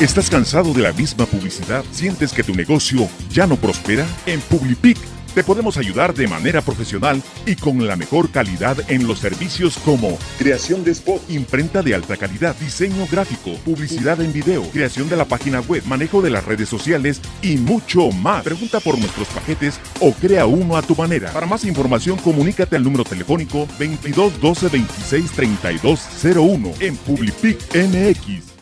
¿Estás cansado de la misma publicidad? ¿Sientes que tu negocio ya no prospera? En Publipic te podemos ayudar de manera profesional y con la mejor calidad en los servicios como creación de spot, imprenta de alta calidad, diseño gráfico, publicidad en video, creación de la página web, manejo de las redes sociales y mucho más. Pregunta por nuestros paquetes o crea uno a tu manera. Para más información, comunícate al número telefónico 22 12 26 32 01 en Publipic MX.